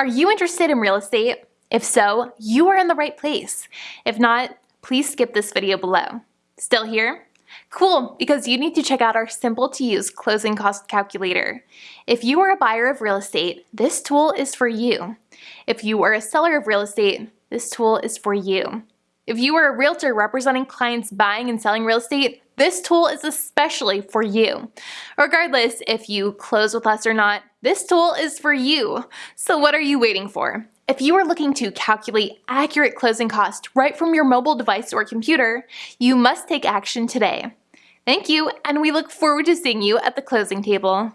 Are you interested in real estate? If so, you are in the right place. If not, please skip this video below. Still here? Cool, because you need to check out our simple to use closing cost calculator. If you are a buyer of real estate, this tool is for you. If you are a seller of real estate, this tool is for you. If you are a realtor representing clients buying and selling real estate, this tool is especially for you. Regardless if you close with us or not, this tool is for you. So what are you waiting for? If you are looking to calculate accurate closing costs right from your mobile device or computer, you must take action today. Thank you, and we look forward to seeing you at the closing table.